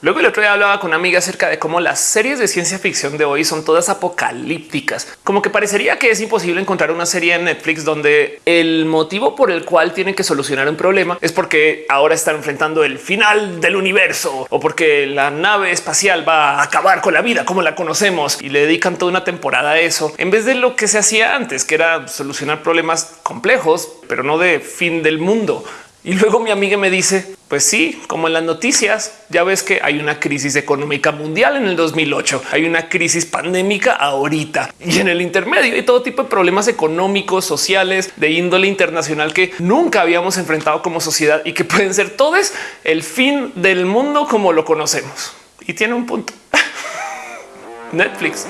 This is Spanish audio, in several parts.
Luego el otro día hablaba con una amiga acerca de cómo las series de ciencia ficción de hoy son todas apocalípticas, como que parecería que es imposible encontrar una serie en Netflix donde el motivo por el cual tienen que solucionar un problema es porque ahora están enfrentando el final del universo o porque la nave espacial va a acabar con la vida como la conocemos y le dedican toda una temporada a eso en vez de lo que se hacía antes, que era solucionar problemas complejos, pero no de fin del mundo. Y luego mi amiga me dice, pues sí, como en las noticias, ya ves que hay una crisis económica mundial en el 2008, hay una crisis pandémica ahorita y en el intermedio hay todo tipo de problemas económicos, sociales, de índole internacional que nunca habíamos enfrentado como sociedad y que pueden ser todos el fin del mundo como lo conocemos. Y tiene un punto. Netflix,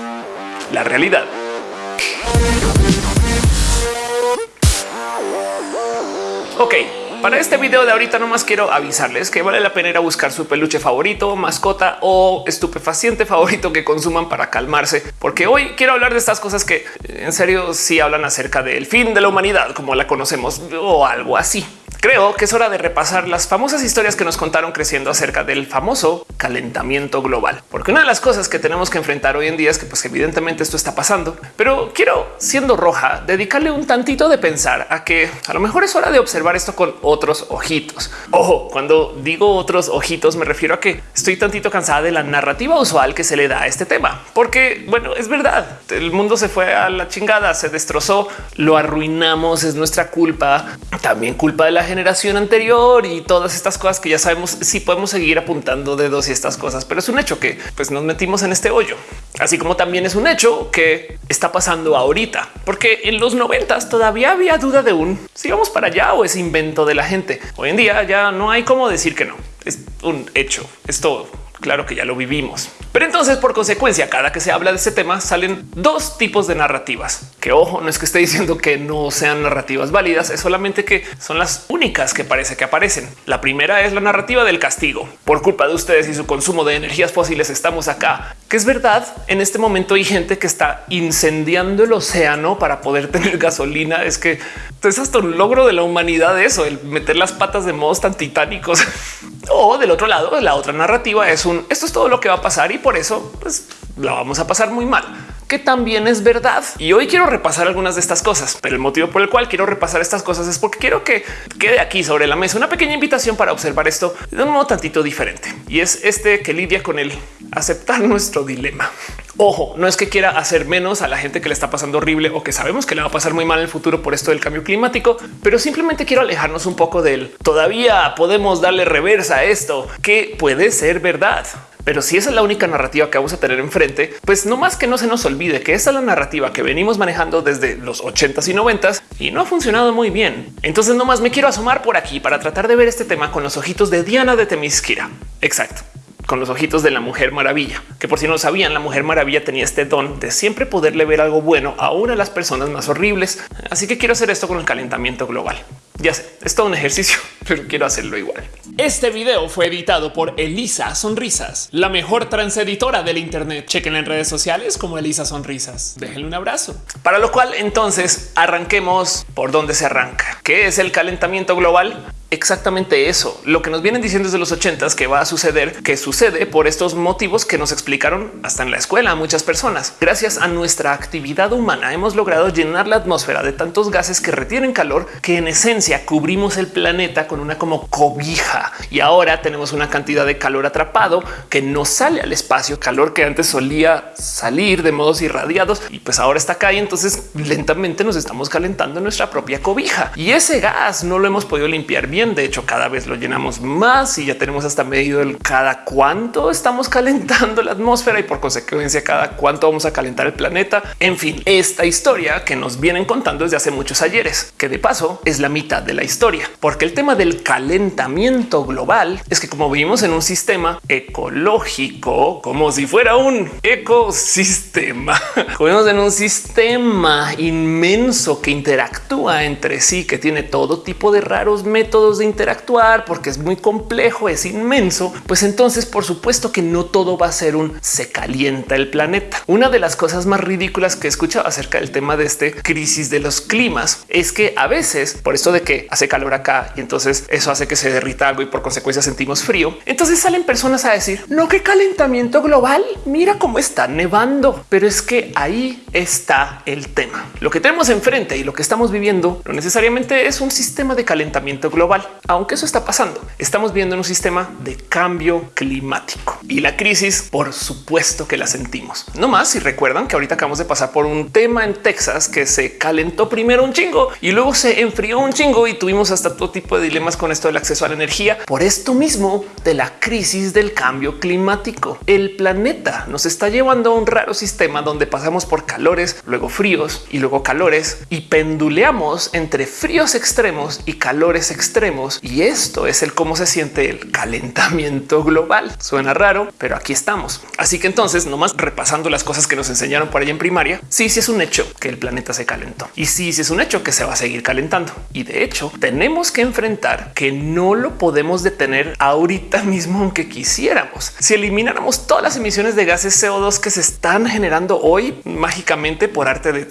la realidad. Ok, para este video de ahorita nomás quiero avisarles que vale la pena ir a buscar su peluche favorito, mascota o estupefaciente favorito que consuman para calmarse, porque hoy quiero hablar de estas cosas que en serio sí hablan acerca del fin de la humanidad como la conocemos o algo así. Creo que es hora de repasar las famosas historias que nos contaron creciendo acerca del famoso calentamiento global, porque una de las cosas que tenemos que enfrentar hoy en día es que pues evidentemente esto está pasando, pero quiero siendo roja dedicarle un tantito de pensar a que a lo mejor es hora de observar esto con otros ojitos. Ojo, cuando digo otros ojitos me refiero a que estoy tantito cansada de la narrativa usual que se le da a este tema, porque bueno, es verdad, el mundo se fue a la chingada, se destrozó, lo arruinamos, es nuestra culpa, también culpa de la generación anterior y todas estas cosas que ya sabemos si podemos seguir apuntando dedos y estas cosas, pero es un hecho que pues nos metimos en este hoyo, así como también es un hecho que está pasando ahorita, porque en los noventas todavía había duda de un si vamos para allá o es invento de la gente. Hoy en día ya no hay cómo decir que no es un hecho. Es todo. Claro que ya lo vivimos. Pero entonces, por consecuencia, cada que se habla de este tema salen dos tipos de narrativas que ojo, no es que esté diciendo que no sean narrativas válidas, es solamente que son las únicas que parece que aparecen. La primera es la narrativa del castigo. Por culpa de ustedes y su consumo de energías fósiles estamos acá. Que es verdad, en este momento hay gente que está incendiando el océano para poder tener gasolina. Es que es hasta un logro de la humanidad eso, el meter las patas de modos tan titánicos. o del otro lado, la otra narrativa es un esto es todo lo que va a pasar y por eso pues, la vamos a pasar muy mal que también es verdad. Y hoy quiero repasar algunas de estas cosas, pero el motivo por el cual quiero repasar estas cosas es porque quiero que quede aquí sobre la mesa una pequeña invitación para observar esto de un modo tantito diferente. Y es este que lidia con el aceptar nuestro dilema. Ojo, no es que quiera hacer menos a la gente que le está pasando horrible o que sabemos que le va a pasar muy mal en el futuro por esto del cambio climático, pero simplemente quiero alejarnos un poco del todavía podemos darle reversa a esto que puede ser verdad. Pero si esa es la única narrativa que vamos a tener enfrente, pues no más que no se nos olvide que esa es la narrativa que venimos manejando desde los 80s y 90s y no ha funcionado muy bien. Entonces no más me quiero asomar por aquí para tratar de ver este tema con los ojitos de Diana de Temisquira. Exacto con los ojitos de la Mujer Maravilla, que por si no lo sabían, la Mujer Maravilla tenía este don de siempre poderle ver algo bueno a una de las personas más horribles. Así que quiero hacer esto con el calentamiento global. Ya sé, es todo un ejercicio, pero quiero hacerlo igual. Este video fue editado por Elisa Sonrisas, la mejor transeditora del Internet. Chequen en redes sociales como Elisa Sonrisas. Déjenle un abrazo. Para lo cual entonces arranquemos por donde se arranca. ¿Qué es el calentamiento global? exactamente eso. Lo que nos vienen diciendo desde los ochentas que va a suceder, que sucede por estos motivos que nos explicaron hasta en la escuela a muchas personas. Gracias a nuestra actividad humana hemos logrado llenar la atmósfera de tantos gases que retienen calor que en esencia cubrimos el planeta con una como cobija y ahora tenemos una cantidad de calor atrapado que no sale al espacio, calor que antes solía salir de modos irradiados y pues ahora está acá y entonces lentamente nos estamos calentando nuestra propia cobija. Y ese gas no lo hemos podido limpiar bien. De hecho, cada vez lo llenamos más y ya tenemos hasta medido el cada cuánto estamos calentando la atmósfera y por consecuencia cada cuánto vamos a calentar el planeta. En fin, esta historia que nos vienen contando desde hace muchos ayeres, que de paso es la mitad de la historia, porque el tema del calentamiento global es que como vivimos en un sistema ecológico, como si fuera un ecosistema, sistema. Juguemos en un sistema inmenso que interactúa entre sí, que tiene todo tipo de raros métodos de interactuar porque es muy complejo, es inmenso. Pues entonces, por supuesto que no todo va a ser un se calienta el planeta. Una de las cosas más ridículas que he escuchado acerca del tema de este crisis de los climas es que a veces por esto de que hace calor acá y entonces eso hace que se derrita algo y por consecuencia sentimos frío. Entonces salen personas a decir no que calentamiento global. Mira cómo está nevando, pero es que ahí está el tema. Lo que tenemos enfrente y lo que estamos viviendo no necesariamente es un sistema de calentamiento global, aunque eso está pasando. Estamos viendo en un sistema de cambio climático y la crisis, por supuesto que la sentimos. No más si recuerdan que ahorita acabamos de pasar por un tema en Texas que se calentó primero un chingo y luego se enfrió un chingo y tuvimos hasta todo tipo de dilemas con esto del acceso a la energía por esto mismo de la crisis del cambio climático. El planeta nos está llevando a un raro sistema donde pasamos por calores, luego fríos y luego calores y penduleamos entre fríos extremos y calores extremos. Y esto es el cómo se siente el calentamiento global. Suena raro, pero aquí estamos. Así que entonces, nomás repasando las cosas que nos enseñaron por ahí en primaria, sí, sí es un hecho que el planeta se calentó y sí, sí es un hecho que se va a seguir calentando. Y de hecho, tenemos que enfrentar que no lo podemos detener ahorita mismo, aunque quisiéramos. Si elimináramos todas las emisiones de gases CO2 que se están generando hoy mágicamente por arte de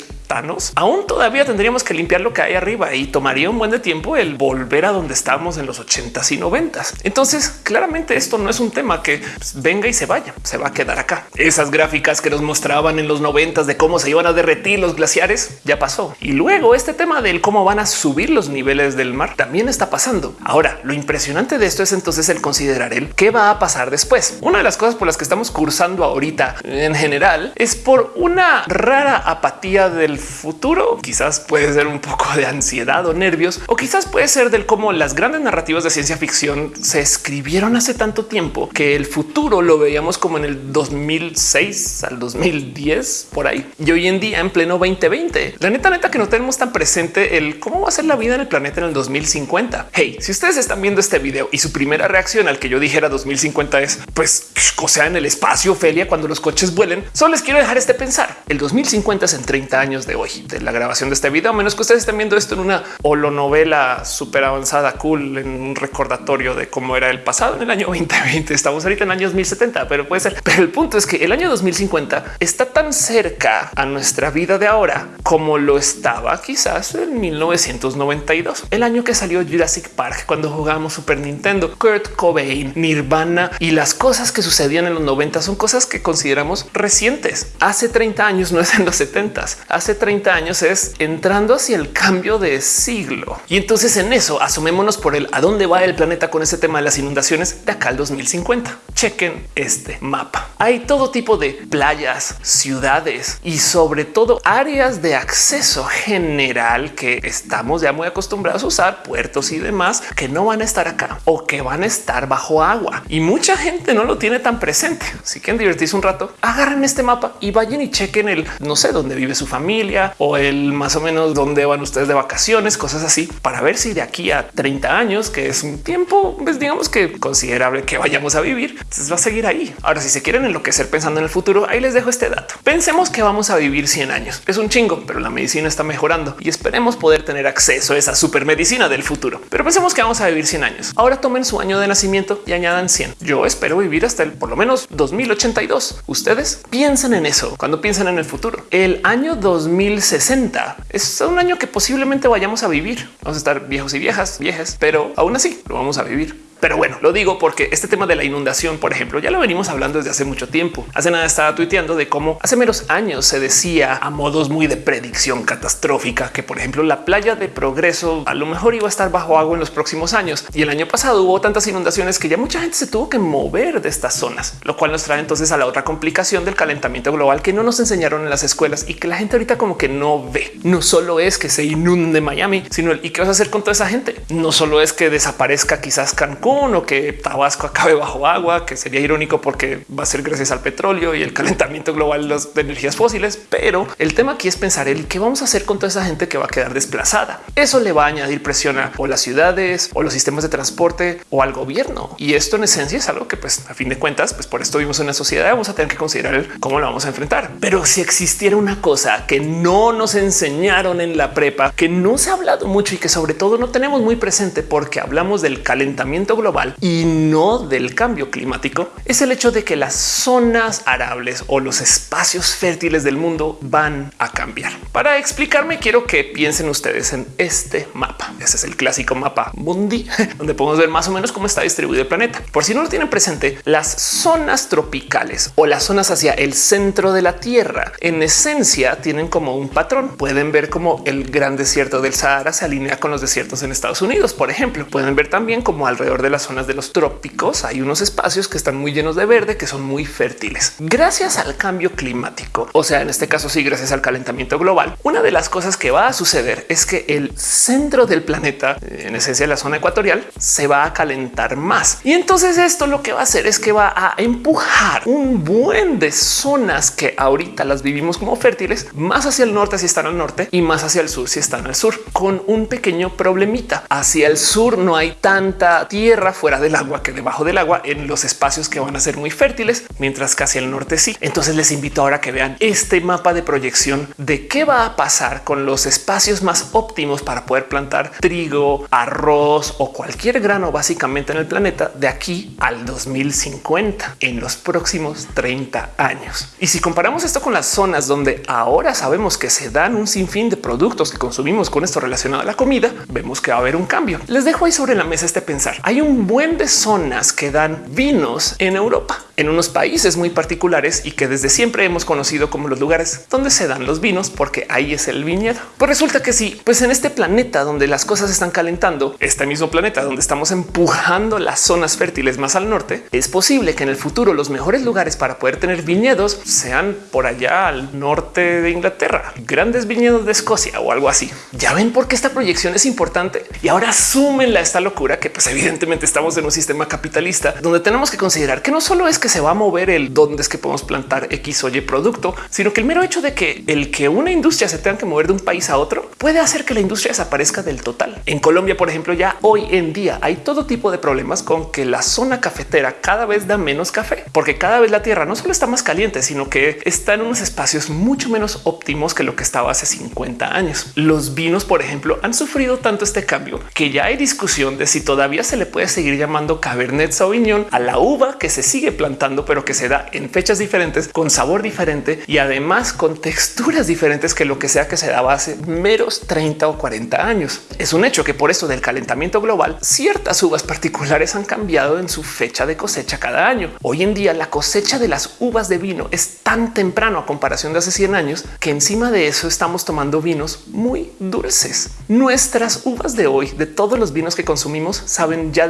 Aún todavía tendríamos que limpiar lo que hay arriba y tomaría un buen de tiempo el volver a donde estábamos en los 80s y 90s. Entonces, claramente esto no es un tema que pues, venga y se vaya, se va a quedar acá. Esas gráficas que nos mostraban en los 90s de cómo se iban a derretir los glaciares ya pasó. Y luego este tema del cómo van a subir los niveles del mar también está pasando. Ahora, lo impresionante de esto es entonces el considerar el qué va a pasar después. Una de las cosas por las que estamos cursando ahorita en general es por una rara apatía del futuro. Quizás puede ser un poco de ansiedad o nervios, o quizás puede ser del cómo las grandes narrativas de ciencia ficción se escribieron hace tanto tiempo que el futuro lo veíamos como en el 2006 al 2010 por ahí. Y hoy en día en pleno 2020, la neta neta que no tenemos tan presente el cómo va a ser la vida en el planeta en el 2050. Hey, si ustedes están viendo este video y su primera reacción al que yo dijera 2050 es pues o sea en el espacio Ophelia cuando los coches vuelen, solo les quiero dejar este pensar. El 2050 es en 30 años de hoy de la grabación de este video, a menos que ustedes estén viendo esto en una holonovela súper avanzada, cool, en un recordatorio de cómo era el pasado en el año 2020. Estamos ahorita en el año 2070, pero puede ser. Pero el punto es que el año 2050 está tan cerca a nuestra vida de ahora como lo estaba quizás en 1992, el año que salió Jurassic Park, cuando jugábamos Super Nintendo, Kurt Cobain, Nirvana y las cosas que sucedían en los 90 son cosas que consideramos recientes. Hace 30 años no es en los 70, hace 30 años es entrando hacia el cambio de siglo. Y entonces en eso asomémonos por el a dónde va el planeta con ese tema de las inundaciones de acá al 2050. Chequen este mapa. Hay todo tipo de playas, ciudades y sobre todo áreas de acceso general que estamos ya muy acostumbrados a usar, puertos y demás que no van a estar acá o que van a estar bajo agua. Y mucha gente no lo tiene tan presente. Si quieren divertirse un rato, agarren este mapa y vayan y chequen el no sé dónde vive su familia o el más o menos dónde van ustedes de vacaciones, cosas así, para ver si de aquí a 30 años, que es un tiempo, pues digamos que considerable que vayamos a vivir, entonces va a seguir ahí. Ahora, si se quieren enloquecer pensando en el futuro, ahí les dejo este dato. Pensemos que vamos a vivir 100 años. Es un chingo, pero la medicina está mejorando y esperemos poder tener acceso a esa super medicina del futuro. Pero pensemos que vamos a vivir 100 años. Ahora tomen su año de nacimiento y añadan 100. Yo espero vivir hasta el por lo menos 2082. Ustedes piensen en eso cuando piensan en el futuro. El año 2060 es un año que posiblemente vayamos a vivir. Vamos a estar viejos y viejas, viejas, pero aún así lo vamos a vivir. Pero bueno, lo digo porque este tema de la inundación, por ejemplo, ya lo venimos hablando desde hace mucho tiempo. Hace nada estaba tuiteando de cómo hace menos años se decía a modos muy de predicción catastrófica que, por ejemplo, la playa de progreso a lo mejor iba a estar bajo agua en los próximos años. Y el año pasado hubo tantas inundaciones que ya mucha gente se tuvo que mover de estas zonas, lo cual nos trae entonces a la otra complicación del calentamiento global que no nos enseñaron en las escuelas y que la gente ahorita como que no ve. No solo es que se inunde Miami, sino el y qué vas a hacer con toda esa gente. No solo es que desaparezca quizás Cancún Cancún o que Tabasco acabe bajo agua, que sería irónico porque va a ser gracias al petróleo y el calentamiento global de energías fósiles. Pero el tema aquí es pensar el qué vamos a hacer con toda esa gente que va a quedar desplazada. Eso le va a añadir presión a las ciudades o los sistemas de transporte o al gobierno. Y esto en esencia es algo que pues a fin de cuentas, pues por esto vivimos en una sociedad, vamos a tener que considerar cómo lo vamos a enfrentar. Pero si existiera una cosa que no nos enseñaron en la prepa, que no se ha hablado mucho y que sobre todo no tenemos muy presente porque hablamos del calentamiento global y no del cambio climático, es el hecho de que las zonas arables o los espacios fértiles del mundo van a cambiar. Para explicarme, quiero que piensen ustedes en este mapa. Ese es el clásico mapa mundi, donde podemos ver más o menos cómo está distribuido el planeta. Por si no lo tienen presente, las zonas tropicales o las zonas hacia el centro de la Tierra, en esencia tienen como un patrón. Pueden ver como el gran desierto del Sahara se alinea con los desiertos en Estados Unidos, por ejemplo. Pueden ver también como alrededor de las zonas de los trópicos hay unos espacios que están muy llenos de verde, que son muy fértiles. Gracias al cambio climático, o sea, en este caso sí, gracias al calentamiento global, una de las cosas que va a suceder es que el centro del planeta, en esencia la zona ecuatorial, se va a calentar más. Y entonces esto lo que va a hacer es que va a empujar un buen de zonas que ahorita las vivimos como fértiles más hacia el norte si están al norte y más hacia el sur si están al sur, con un pequeño problemita. Hacia el sur no hay tanta tierra fuera del agua que debajo del agua en los espacios que van a ser muy fértiles, mientras que hacia el norte sí. Entonces les invito ahora que vean este mapa de proyección de qué va a pasar con los espacios más óptimos para poder plantar trigo, arroz o cualquier grano básicamente en el planeta de aquí al 2050 en los próximos 30 años. Y si comparamos esto con las zonas donde ahora sabemos que se dan un sinfín de productos que consumimos con esto relacionado a la comida, vemos que va a haber un cambio. Les dejo ahí sobre la mesa este pensar. Hay un buen de zonas que dan vinos en Europa en unos países muy particulares y que desde siempre hemos conocido como los lugares donde se dan los vinos, porque ahí es el viñedo. Pues resulta que sí, pues en este planeta donde las cosas están calentando, este mismo planeta donde estamos empujando las zonas fértiles más al norte, es posible que en el futuro los mejores lugares para poder tener viñedos sean por allá al norte de Inglaterra, grandes viñedos de Escocia o algo así. Ya ven por qué esta proyección es importante y ahora súmenla a esta locura que pues evidentemente estamos en un sistema capitalista donde tenemos que considerar que no solo es que se va a mover el dónde es que podemos plantar X o Y producto, sino que el mero hecho de que el que una industria se tenga que mover de un país a otro puede hacer que la industria desaparezca del total. En Colombia, por ejemplo, ya hoy en día hay todo tipo de problemas con que la zona cafetera cada vez da menos café, porque cada vez la tierra no solo está más caliente, sino que está en unos espacios mucho menos óptimos que lo que estaba hace 50 años. Los vinos, por ejemplo, han sufrido tanto este cambio que ya hay discusión de si todavía se le puede seguir llamando Cabernet Sauvignon a la uva que se sigue plantando pero que se da en fechas diferentes, con sabor diferente y además con texturas diferentes que lo que sea que se daba hace meros 30 o 40 años. Es un hecho que por eso del calentamiento global, ciertas uvas particulares han cambiado en su fecha de cosecha cada año. Hoy en día la cosecha de las uvas de vino es tan temprano a comparación de hace 100 años que encima de eso estamos tomando vinos muy dulces. Nuestras uvas de hoy, de todos los vinos que consumimos, saben ya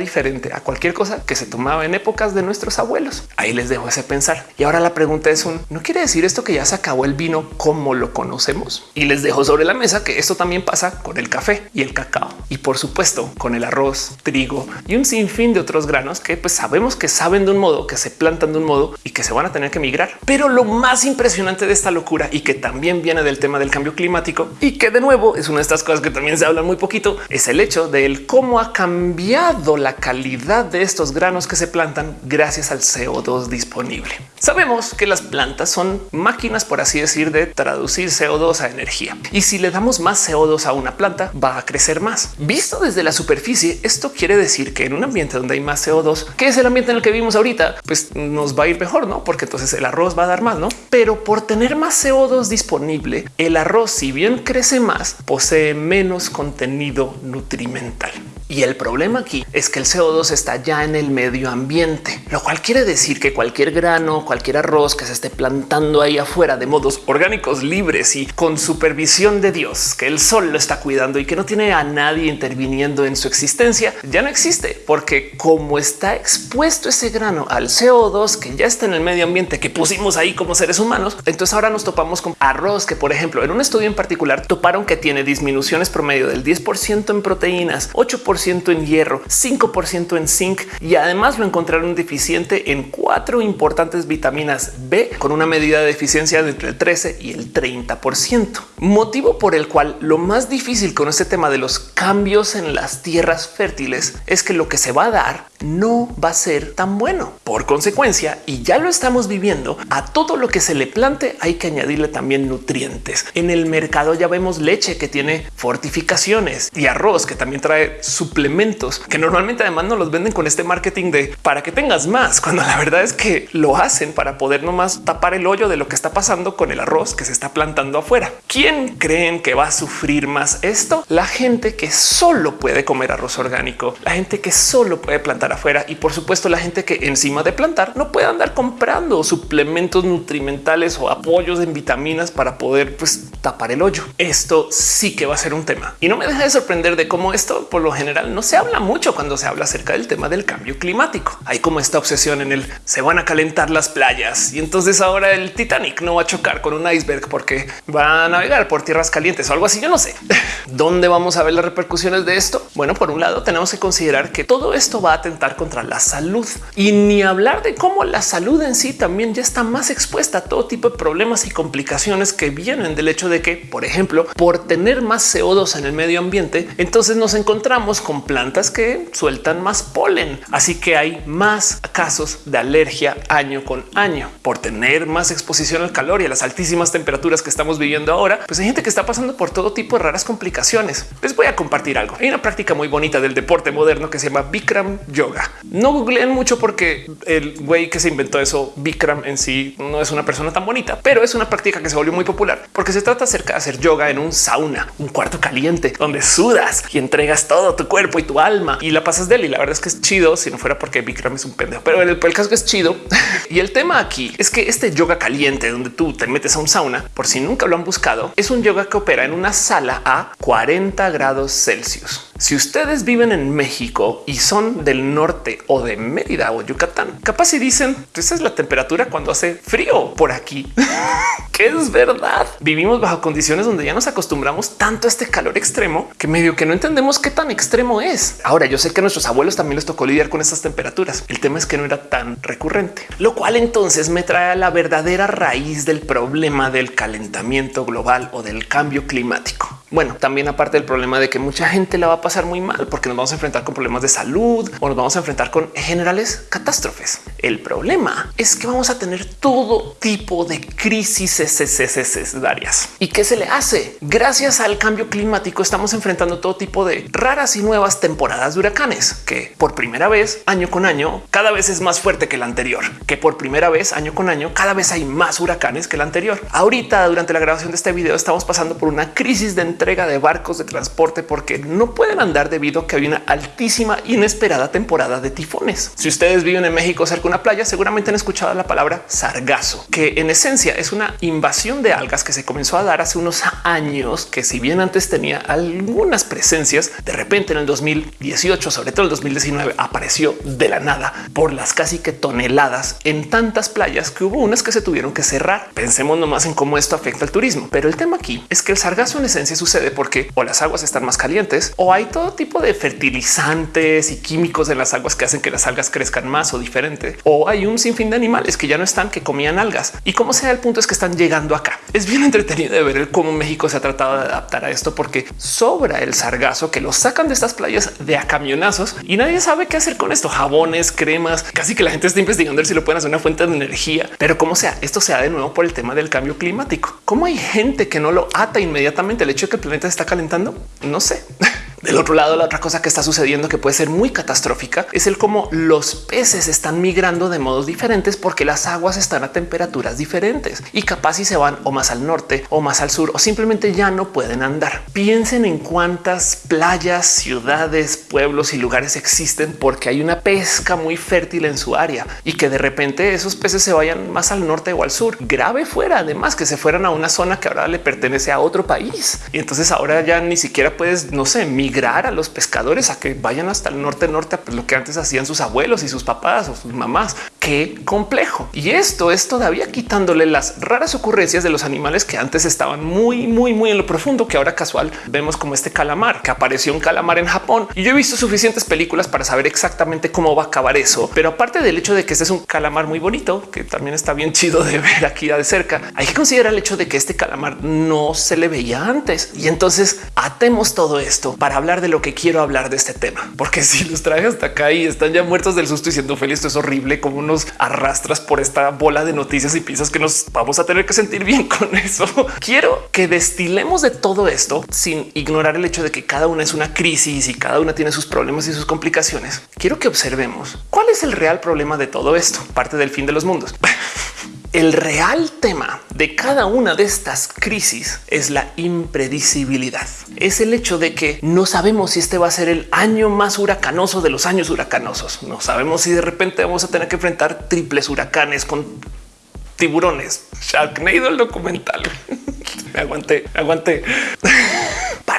a cualquier cosa que se tomaba en épocas de nuestros abuelos. Ahí les dejo ese pensar. Y ahora la pregunta es un no quiere decir esto que ya se acabó el vino como lo conocemos. Y les dejo sobre la mesa que esto también pasa con el café y el cacao y por supuesto con el arroz, trigo y un sinfín de otros granos que pues sabemos que saben de un modo, que se plantan de un modo y que se van a tener que migrar. Pero lo más impresionante de esta locura y que también viene del tema del cambio climático y que de nuevo es una de estas cosas que también se habla muy poquito, es el hecho del cómo ha cambiado la calidad de estos granos que se plantan gracias al CO2 disponible. Sabemos que las plantas son máquinas, por así decir, de traducir CO2 a energía. Y si le damos más CO2 a una planta, va a crecer más. Visto desde la superficie, esto quiere decir que en un ambiente donde hay más CO2, que es el ambiente en el que vivimos ahorita, pues nos va a ir mejor, ¿no? Porque entonces el arroz va a dar más, ¿no? Pero por tener más CO2 disponible, el arroz, si bien crece más, posee menos contenido nutrimental. Y el problema aquí es que el CO2 está ya en el medio ambiente, lo cual quiere decir que cualquier grano, cualquier arroz que se esté plantando ahí afuera de modos orgánicos libres y con supervisión de Dios, que el sol lo está cuidando y que no tiene a nadie interviniendo en su existencia, ya no existe, porque como está expuesto ese grano al CO2 que ya está en el medio ambiente que pusimos ahí como seres humanos, entonces ahora nos topamos con arroz que, por ejemplo, en un estudio en particular toparon que tiene disminuciones promedio del 10% en proteínas, 8% en hierro, 5% en zinc y además lo encontraron deficiente en cuatro importantes vitaminas B con una medida de deficiencia de entre el 13 y el 30%. Motivo por el cual lo más difícil con este tema de los cambios en las tierras fértiles es que lo que se va a dar no va a ser tan bueno. Por consecuencia, y ya lo estamos viviendo, a todo lo que se le plante hay que añadirle también nutrientes. En el mercado ya vemos leche que tiene fortificaciones y arroz que también trae suplementos que normalmente además no los venden con este marketing de para que tengas más, cuando la verdad es que lo hacen para poder nomás tapar el hoyo de lo que está pasando con el arroz que se está plantando afuera. ¿Quién creen que va a sufrir más esto? La gente que solo puede comer arroz orgánico, la gente que solo puede plantar afuera y por supuesto la gente que encima de plantar no puede andar comprando suplementos nutrimentales o apoyos en vitaminas para poder pues, tapar el hoyo. Esto sí que va a ser un tema y no me deja de sorprender de cómo esto por lo general no se habla mucho cuando se habla acerca del tema del cambio climático. Hay como esta obsesión en el se van a calentar las playas y entonces ahora el Titanic no va a chocar con un iceberg porque va a navegar por tierras calientes o algo así. Yo no sé dónde vamos a ver las repercusiones de esto. Bueno, por un lado tenemos que considerar que todo esto va a atentar contra la salud y ni hablar de cómo la salud en sí también ya está más expuesta a todo tipo de problemas y complicaciones que vienen del hecho de que, por ejemplo, por tener más CO2 en el medio ambiente, entonces nos encontramos con plantas que sueltan más polen. Así que hay más casos de alergia año con año por tener más exposición al calor y a las altísimas temperaturas que estamos viviendo ahora. Pues hay gente que está pasando por todo tipo de raras complicaciones. Les voy a compartir algo. Hay una práctica muy bonita del deporte moderno que se llama Bikram Yoga. No googleen mucho porque el güey que se inventó eso, Bikram en sí, no es una persona tan bonita, pero es una práctica que se volvió muy popular porque se trata acerca de hacer yoga en un sauna, un cuarto caliente donde sudas y entregas todo tu cuerpo y tu alma y la pasas de él. Y la verdad es que es chido si no fuera porque Bikram es un pendejo, pero el, el caso es chido. y el tema aquí es que este yoga caliente donde tú te metes a un sauna, por si nunca lo han buscado, es un yoga que opera en una sala a 40 grados Celsius. Si ustedes viven en México y son del norte o de Mérida o Yucatán, capaz si dicen esa es la temperatura cuando hace frío por aquí, que es verdad. Vivimos bajo condiciones donde ya nos acostumbramos tanto a este calor extremo que medio que no entendemos qué tan extremo es. Ahora yo sé que a nuestros abuelos también les tocó lidiar con estas temperaturas. El tema es que no era tan recurrente, lo cual entonces me trae a la verdadera raíz del problema del calentamiento global o del cambio climático. Bueno, también aparte del problema de que mucha gente la va a pasar muy mal porque nos vamos a enfrentar con problemas de salud o nos vamos a enfrentar con generales catástrofes. El problema es que vamos a tener todo tipo de crisis varias. ¿Y qué se le hace? Gracias al cambio climático estamos enfrentando todo tipo de raras y nuevas temporadas de huracanes que por primera vez año con año cada vez es más fuerte que el anterior, que por primera vez año con año cada vez hay más huracanes que el anterior. Ahorita durante la grabación de este video estamos pasando por una crisis de entrega de barcos de transporte porque no pueden andar debido a que hay una altísima inesperada temporada de tifones. Si ustedes viven en México cerca de una playa, seguramente han escuchado la palabra sargazo, que en esencia es una invasión de algas que se comenzó a dar hace unos años, que si bien antes tenía algunas presencias, de repente en el 2018, sobre todo el 2019, apareció de la nada por las casi que toneladas en tantas playas que hubo unas que se tuvieron que cerrar. Pensemos nomás en cómo esto afecta al turismo. Pero el tema aquí es que el sargazo en esencia es sucede porque o las aguas están más calientes o hay todo tipo de fertilizantes y químicos en las aguas que hacen que las algas crezcan más o diferente. O hay un sinfín de animales que ya no están, que comían algas. Y como sea, el punto es que están llegando acá. Es bien entretenido de ver cómo México se ha tratado de adaptar a esto porque sobra el sargazo que lo sacan de estas playas de a camionazos y nadie sabe qué hacer con esto. Jabones, cremas, casi que la gente está investigando si lo pueden hacer una fuente de energía. Pero como sea, esto se da de nuevo por el tema del cambio climático. Cómo hay gente que no lo ata inmediatamente el hecho de que el planeta está calentando? No sé. Del otro lado, la otra cosa que está sucediendo que puede ser muy catastrófica es el cómo los peces están migrando de modos diferentes porque las aguas están a temperaturas diferentes y capaz si se van o más al norte o más al sur o simplemente ya no pueden andar. Piensen en cuántas playas, ciudades, pueblos y lugares existen porque hay una pesca muy fértil en su área y que de repente esos peces se vayan más al norte o al sur. Grave fuera además que se fueran a una zona que ahora le pertenece a otro país entonces ahora ya ni siquiera puedes, no sé, migrar a los pescadores a que vayan hasta el norte, norte, pues lo que antes hacían sus abuelos y sus papás o sus mamás. Qué complejo. Y esto es todavía quitándole las raras ocurrencias de los animales que antes estaban muy, muy, muy en lo profundo, que ahora casual vemos como este calamar que apareció un calamar en Japón. Y yo he visto suficientes películas para saber exactamente cómo va a acabar eso. Pero aparte del hecho de que este es un calamar muy bonito, que también está bien chido de ver aquí de cerca, hay que considerar el hecho de que este calamar no se le veía antes. Y entonces atemos todo esto para hablar de lo que quiero hablar de este tema, porque si los traje hasta acá y están ya muertos del susto diciendo feliz, esto es horrible, como nos arrastras por esta bola de noticias y piensas que nos vamos a tener que sentir bien con eso. Quiero que destilemos de todo esto sin ignorar el hecho de que cada una es una crisis y cada una tiene sus problemas y sus complicaciones. Quiero que observemos cuál es el real problema de todo esto, parte del fin de los mundos. El real tema de cada una de estas crisis es la impredecibilidad. Es el hecho de que no sabemos si este va a ser el año más huracanoso de los años huracanosos. No sabemos si de repente vamos a tener que enfrentar triples huracanes con tiburones. Sharknado el documental. me aguanté, me aguanté.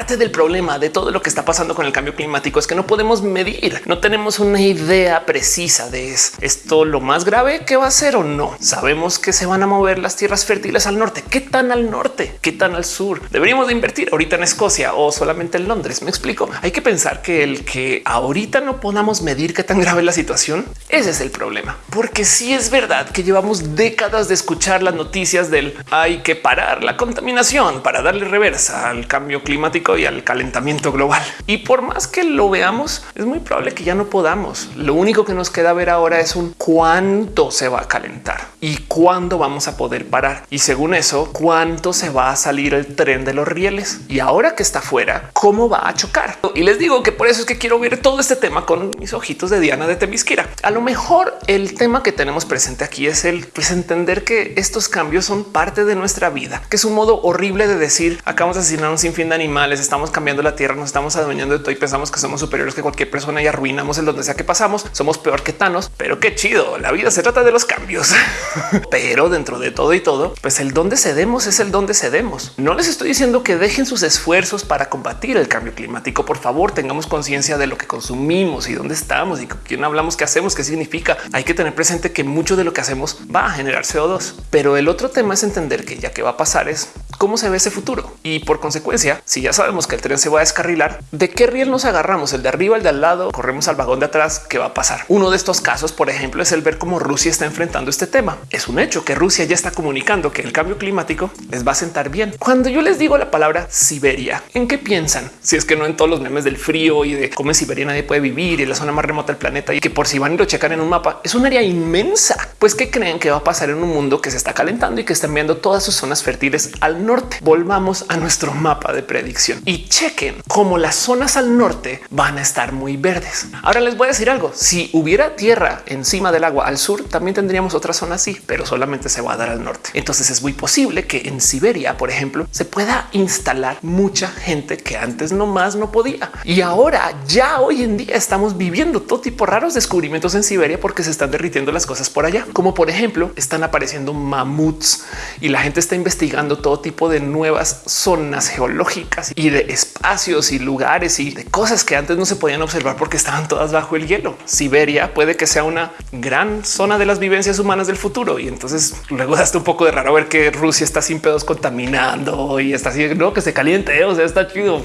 Parte del problema de todo lo que está pasando con el cambio climático es que no podemos medir, no tenemos una idea precisa de esto lo más grave que va a ser o no. Sabemos que se van a mover las tierras fértiles al norte. ¿Qué tan al norte? ¿Qué tan al sur? Deberíamos de invertir ahorita en Escocia o solamente en Londres. Me explico. Hay que pensar que el que ahorita no podamos medir qué tan grave es la situación, ese es el problema. Porque si es verdad que llevamos décadas de escuchar las noticias del hay que parar la contaminación para darle reversa al cambio climático y al calentamiento global. Y por más que lo veamos, es muy probable que ya no podamos. Lo único que nos queda ver ahora es un cuánto se va a calentar y cuándo vamos a poder parar. Y según eso, cuánto se va a salir el tren de los rieles. Y ahora que está fuera, cómo va a chocar. Y les digo que por eso es que quiero ver todo este tema con mis ojitos de Diana de Temisquira. A lo mejor el tema que tenemos presente aquí es el pues entender que estos cambios son parte de nuestra vida, que es un modo horrible de decir acabamos de asesinar un sinfín de animales les estamos cambiando la tierra, nos estamos adueñando de todo y pensamos que somos superiores que cualquier persona y arruinamos el donde sea que pasamos. Somos peor que Thanos, pero qué chido. La vida se trata de los cambios, pero dentro de todo y todo, pues el donde cedemos es el donde cedemos. No les estoy diciendo que dejen sus esfuerzos para combatir el cambio climático. Por favor, tengamos conciencia de lo que consumimos y dónde estamos y con quién hablamos, qué hacemos, qué significa. Hay que tener presente que mucho de lo que hacemos va a generar CO2, pero el otro tema es entender que ya que va a pasar es cómo se ve ese futuro y por consecuencia, si ya sabemos que el tren se va a descarrilar, ¿de qué riel nos agarramos? ¿El de arriba, el de al lado? ¿Corremos al vagón de atrás? ¿Qué va a pasar? Uno de estos casos, por ejemplo, es el ver cómo Rusia está enfrentando este tema. Es un hecho que Rusia ya está comunicando que el cambio climático les va a sentar bien. Cuando yo les digo la palabra Siberia, ¿en qué piensan? Si es que no en todos los memes del frío y de cómo en Siberia nadie puede vivir y la zona más remota del planeta y que por si van y lo checan en un mapa es un área inmensa. Pues que creen que va a pasar en un mundo que se está calentando y que está enviando todas sus zonas fértiles al. Volvamos a nuestro mapa de predicción y chequen cómo las zonas al norte van a estar muy verdes. Ahora les voy a decir algo. Si hubiera tierra encima del agua al sur, también tendríamos otra zona así, pero solamente se va a dar al norte. Entonces es muy posible que en Siberia, por ejemplo, se pueda instalar mucha gente que antes no más no podía. Y ahora ya hoy en día estamos viviendo todo tipo de raros descubrimientos en Siberia porque se están derritiendo las cosas por allá, como por ejemplo están apareciendo mamuts y la gente está investigando todo tipo de nuevas zonas geológicas y de espacios y lugares y de cosas que antes no se podían observar porque estaban todas bajo el hielo. Siberia puede que sea una gran zona de las vivencias humanas del futuro. Y entonces luego da un poco de raro ver que Rusia está sin pedos contaminando y está así, no que se caliente. O sea, está chido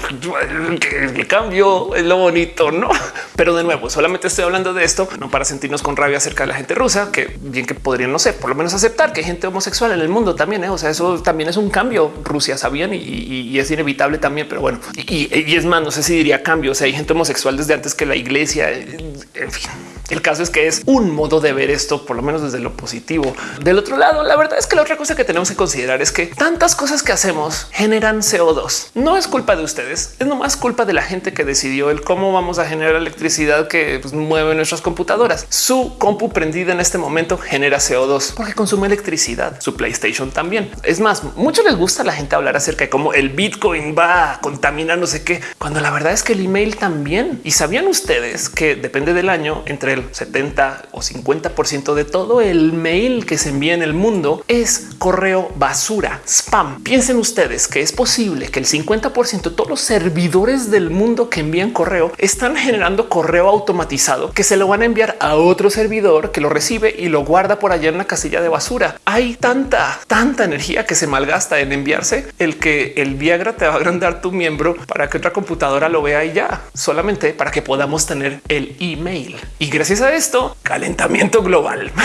el cambio es lo bonito, no? Pero de nuevo, solamente estoy hablando de esto no para sentirnos con rabia acerca de la gente rusa, que bien que podrían, no sé, por lo menos aceptar que hay gente homosexual en el mundo también. ¿eh? O sea, eso también es un cambio. Rusia sabían y, es inevitable también pero bueno, y, es más, no sé si diría cambio. O sea, hay gente homosexual desde antes que la iglesia. En fin, El caso es que es un modo de ver esto, por lo menos desde lo positivo. Del otro lado, la verdad es que la otra cosa que tenemos que considerar es que tantas cosas que hacemos generan CO2. No es culpa de ustedes, es nomás culpa de la gente que decidió el cómo vamos a generar electricidad que pues, mueve nuestras computadoras. Su compu prendida en este momento genera CO2 porque consume electricidad. Su PlayStation también. Es más, mucho les gusta a la gente hablar acerca de cómo el Bitcoin va a contaminar no sé qué, cuando la verdad es que el email también. Y sabían ustedes que depende del año entre el 70 o 50 por ciento de todo el mail que se envía en el mundo es correo basura, spam. Piensen ustedes que es posible que el 50 por ciento de todos los servidores del mundo que envían correo están generando correo automatizado que se lo van a enviar a otro servidor que lo recibe y lo guarda por allá en la casilla de basura. Hay tanta, tanta energía que se malgasta en enviarse el que el Viagra te va a agrandar tu miembro para que otra computadora lo vea y ya solamente para que podamos tener el email. Y gracias a esto, calentamiento global.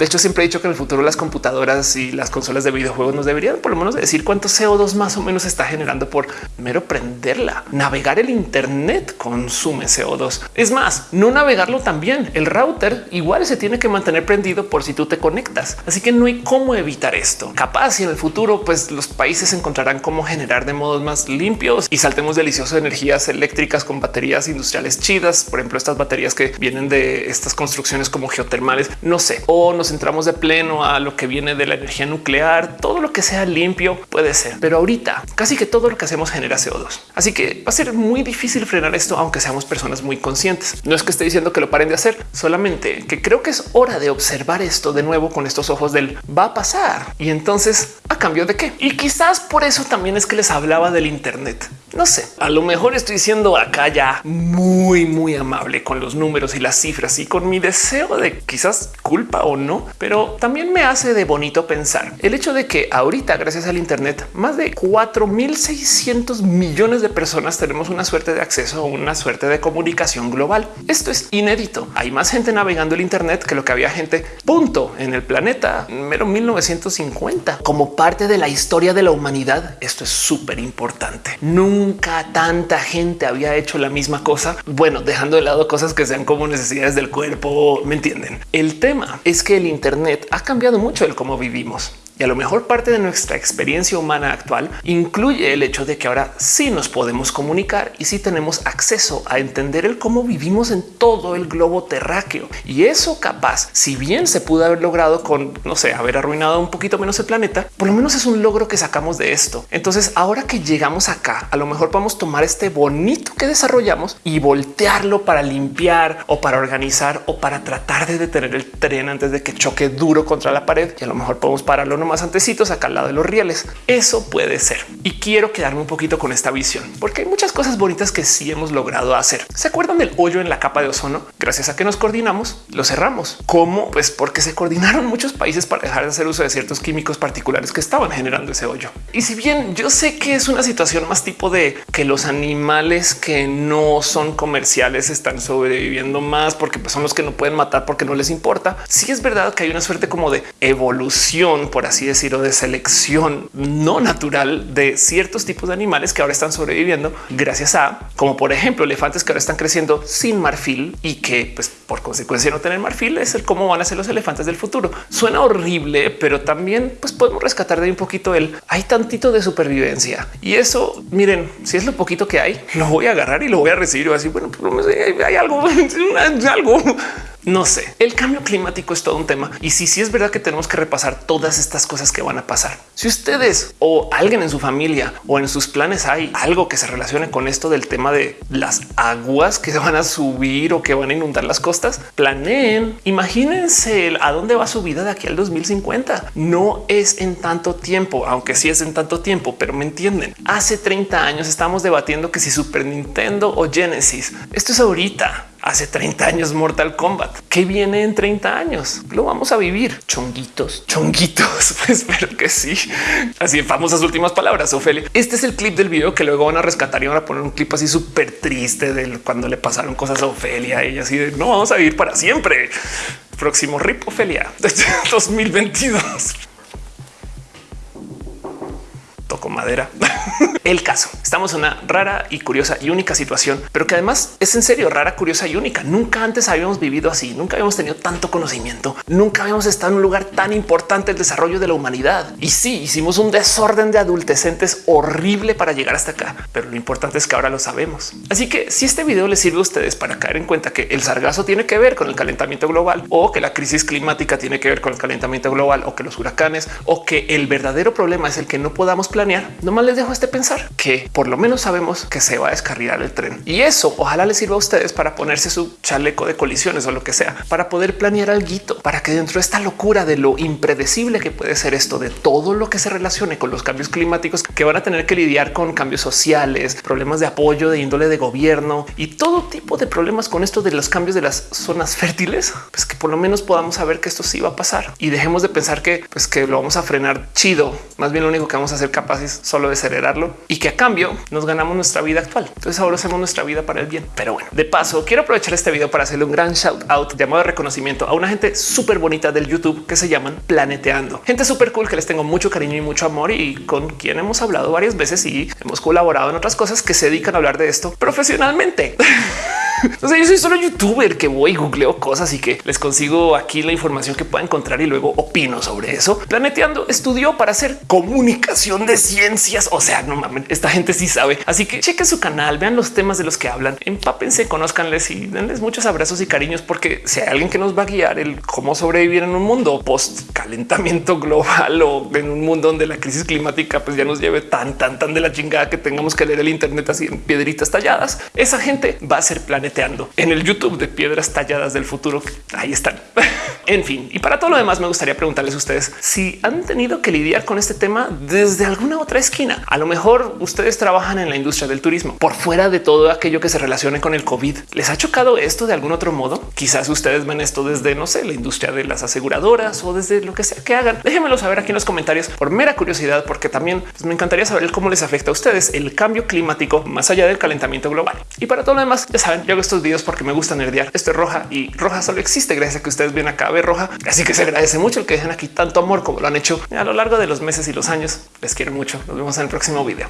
De hecho, siempre he dicho que en el futuro las computadoras y las consolas de videojuegos nos deberían por lo menos decir cuánto CO2 más o menos está generando por mero prenderla. Navegar el Internet consume CO2. Es más, no navegarlo también. El router igual se tiene que mantener prendido por si tú te conectas. Así que no hay cómo evitar esto. Capaz y en el futuro, pues los países encontrarán cómo generar de modos más limpios y saltemos deliciosos de energías eléctricas con baterías industriales chidas. Por ejemplo, estas baterías que vienen de estas construcciones como geotermales, no sé, o nos centramos de pleno a lo que viene de la energía nuclear, todo lo que sea limpio puede ser. Pero ahorita casi que todo lo que hacemos genera CO2. Así que va a ser muy difícil frenar esto, aunque seamos personas muy conscientes. No es que esté diciendo que lo paren de hacer, solamente que creo que es hora de observar esto de nuevo con estos ojos del va a pasar. Y entonces a cambio de qué? Quizás por eso también es que les hablaba del Internet. No sé, a lo mejor estoy siendo acá ya muy, muy amable con los números y las cifras y con mi deseo de quizás culpa o no, pero también me hace de bonito pensar el hecho de que ahorita, gracias al Internet, más de 4600 millones de personas tenemos una suerte de acceso a una suerte de comunicación global. Esto es inédito. Hay más gente navegando el Internet que lo que había gente punto en el planeta mero 1950 como parte de la historia de la humanidad. Esto es súper importante. Nunca tanta gente había hecho la misma cosa. Bueno, dejando de lado cosas que sean como necesidades del cuerpo, me entienden. El tema es que el Internet ha cambiado mucho el cómo vivimos. Y a lo mejor parte de nuestra experiencia humana actual incluye el hecho de que ahora sí nos podemos comunicar y sí tenemos acceso a entender el cómo vivimos en todo el globo terráqueo. Y eso capaz, si bien se pudo haber logrado con, no sé, haber arruinado un poquito menos el planeta, por lo menos es un logro que sacamos de esto. Entonces, ahora que llegamos acá, a lo mejor a tomar este bonito que desarrollamos y voltearlo para limpiar o para organizar o para tratar de detener el tren antes de que choque duro contra la pared. Y a lo mejor podemos pararlo más antecitos acá al lado de los rieles. Eso puede ser. Y quiero quedarme un poquito con esta visión, porque hay muchas cosas bonitas que sí hemos logrado hacer. ¿Se acuerdan del hoyo en la capa de ozono? Gracias a que nos coordinamos, lo cerramos. ¿Cómo? Pues porque se coordinaron muchos países para dejar de hacer uso de ciertos químicos particulares que estaban generando ese hoyo. Y si bien yo sé que es una situación más tipo de que los animales que no son comerciales están sobreviviendo más porque pues, son los que no pueden matar porque no les importa. Sí es verdad que hay una suerte como de evolución, por así así decirlo, de selección no natural de ciertos tipos de animales que ahora están sobreviviendo gracias a, como por ejemplo, elefantes que ahora están creciendo sin marfil y que pues por consecuencia no tener marfil es el cómo van a ser los elefantes del futuro. Suena horrible, pero también pues podemos rescatar de un poquito el hay tantito de supervivencia y eso miren, si es lo poquito que hay, lo voy a agarrar y lo voy a recibir así. Bueno, pues, hay algo, algo no sé, el cambio climático es todo un tema y si sí, es verdad que tenemos que repasar todas estas cosas que van a pasar. Si ustedes o alguien en su familia o en sus planes hay algo que se relacione con esto del tema de las aguas que se van a subir o que van a inundar las costas, planeen, imagínense a dónde va su vida de aquí al 2050. No es en tanto tiempo, aunque sí es en tanto tiempo, pero me entienden. Hace 30 años estamos debatiendo que si Super Nintendo o Genesis, esto es ahorita hace 30 años Mortal Kombat. ¿Qué viene en 30 años? Lo vamos a vivir. Chonguitos, chonguitos. Pues espero que sí. Así famosas últimas palabras, Ofelia. Este es el clip del video que luego van a rescatar y van a poner un clip así súper triste de cuando le pasaron cosas a Ofelia. Ella así de no vamos a vivir para siempre. Próximo rip Ofelia 2022. toco madera. el caso. Estamos en una rara y curiosa y única situación, pero que además es en serio rara, curiosa y única. Nunca antes habíamos vivido así, nunca habíamos tenido tanto conocimiento, nunca habíamos estado en un lugar tan importante el desarrollo de la humanidad. Y sí, hicimos un desorden de adultecentes horrible para llegar hasta acá, pero lo importante es que ahora lo sabemos. Así que si este video les sirve a ustedes para caer en cuenta que el sargazo tiene que ver con el calentamiento global o que la crisis climática tiene que ver con el calentamiento global o que los huracanes o que el verdadero problema es el que no podamos planear, nomás les dejo este pensar que por lo menos sabemos que se va a descarrilar el tren. Y eso ojalá les sirva a ustedes para ponerse su chaleco de colisiones o lo que sea para poder planear algo para que dentro de esta locura de lo impredecible que puede ser esto de todo lo que se relacione con los cambios climáticos que van a tener que lidiar con cambios sociales, problemas de apoyo de índole de gobierno y todo tipo de problemas con esto de los cambios de las zonas fértiles, pues que por lo menos podamos saber que esto sí va a pasar. Y dejemos de pensar que pues que lo vamos a frenar chido. Más bien lo único que vamos a ser capaces solo de acelerarlo y que a cambio nos ganamos nuestra vida actual. Entonces ahora hacemos nuestra vida para el bien. Pero bueno, de paso quiero aprovechar este video para hacerle un gran shout out llamado de reconocimiento a una gente súper bonita del YouTube que se llaman Planeteando. Gente súper cool que les tengo mucho cariño y mucho amor y con quien hemos hablado varias veces y hemos colaborado en otras cosas que se dedican a hablar de esto profesionalmente. Entonces yo soy solo youtuber que voy googleo cosas y que les consigo aquí la información que pueda encontrar y luego opino sobre eso. Planeteando estudió para hacer comunicación de ciencias. O sea, no mames, esta gente sí sabe. Así que chequen su canal, vean los temas de los que hablan, empápense, conozcanles y denles muchos abrazos y cariños, porque si hay alguien que nos va a guiar el cómo sobrevivir en un mundo post calentamiento global o en un mundo donde la crisis climática pues ya nos lleve tan, tan, tan de la chingada que tengamos que leer el Internet así en piedritas talladas, esa gente va a ser planeta en el YouTube de piedras talladas del futuro. Ahí están. en fin, y para todo lo demás me gustaría preguntarles a ustedes si han tenido que lidiar con este tema desde alguna otra esquina. A lo mejor ustedes trabajan en la industria del turismo por fuera de todo aquello que se relacione con el COVID. ¿Les ha chocado esto de algún otro modo? Quizás ustedes ven esto desde, no sé, la industria de las aseguradoras o desde lo que sea que hagan. Déjenmelo saber aquí en los comentarios por mera curiosidad, porque también pues, me encantaría saber cómo les afecta a ustedes el cambio climático más allá del calentamiento global. Y para todo lo demás, ya saben, yo estos videos porque me gusta nerdear. Esto es roja y roja solo existe gracias a que ustedes vienen acá a ver roja. Así que se agradece mucho el que dejen aquí tanto amor como lo han hecho a lo largo de los meses y los años. Les quiero mucho. Nos vemos en el próximo video.